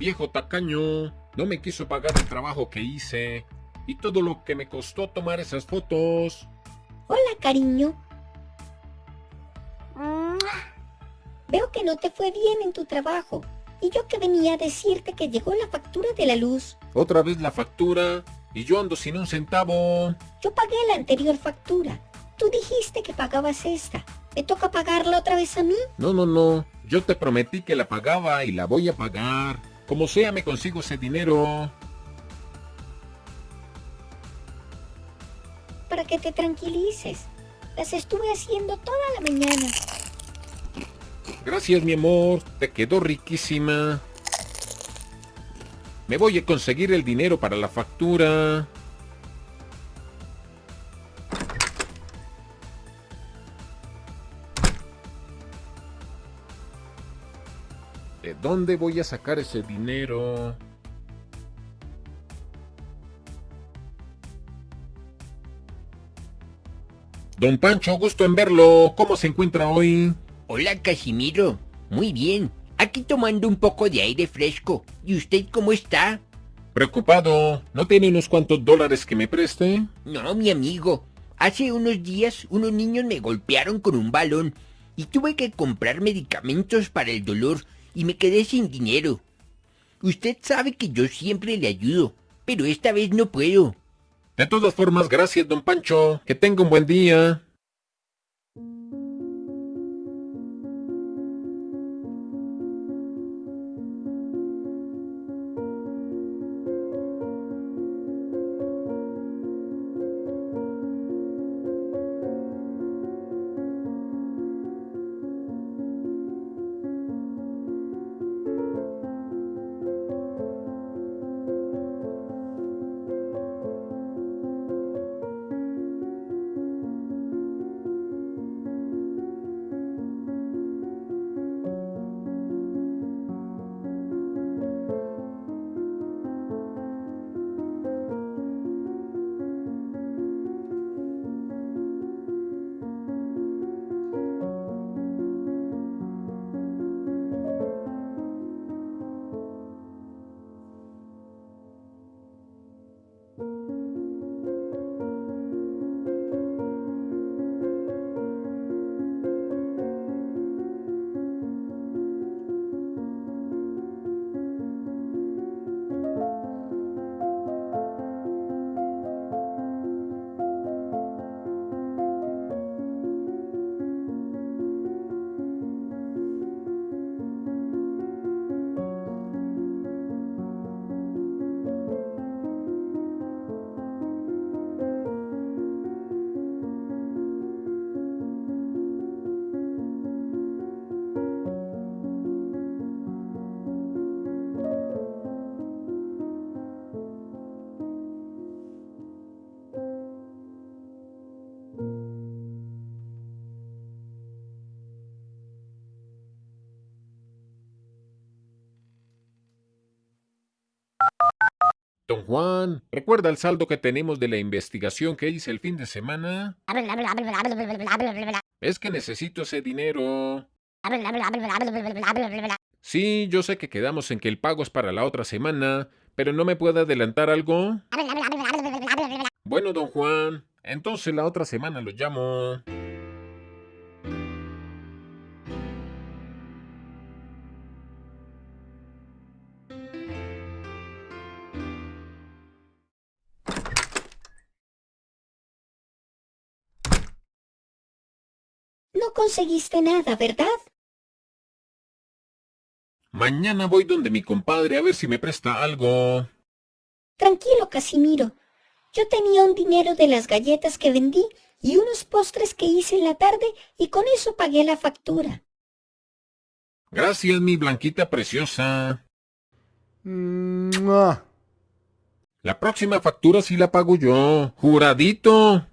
Viejo tacaño, no me quiso pagar el trabajo que hice y todo lo que me costó tomar esas fotos. Hola, cariño. Veo que no te fue bien en tu trabajo. Y yo que venía a decirte que llegó la factura de la luz. Otra vez la factura y yo ando sin un centavo. Yo pagué la anterior factura. Tú dijiste que pagabas esta. ¿Me toca pagarla otra vez a mí? No, no, no. Yo te prometí que la pagaba y la voy a pagar. Como sea, me consigo ese dinero. Para que te tranquilices. Las estuve haciendo toda la mañana. Gracias, mi amor. Te quedó riquísima. Me voy a conseguir el dinero para la factura. ¿De dónde voy a sacar ese dinero? Don Pancho, gusto en verlo. ¿Cómo se encuentra hoy? Hola, Casimiro. Muy bien. Aquí tomando un poco de aire fresco. ¿Y usted cómo está? Preocupado. ¿No tiene unos cuantos dólares que me preste? No, mi amigo. Hace unos días unos niños me golpearon con un balón y tuve que comprar medicamentos para el dolor y me quedé sin dinero. Usted sabe que yo siempre le ayudo, pero esta vez no puedo. De todas formas, gracias, don Pancho. Que tenga un buen día. Don Juan, ¿recuerda el saldo que tenemos de la investigación que hice el fin de semana? Es que necesito ese dinero. Sí, yo sé que quedamos en que el pago es para la otra semana, pero ¿no me puede adelantar algo? Bueno, don Juan, entonces la otra semana lo llamo. No conseguiste nada, ¿verdad? Mañana voy donde mi compadre a ver si me presta algo. Tranquilo, Casimiro. Yo tenía un dinero de las galletas que vendí y unos postres que hice en la tarde y con eso pagué la factura. Gracias, mi blanquita preciosa. Mua. La próxima factura sí la pago yo. Juradito.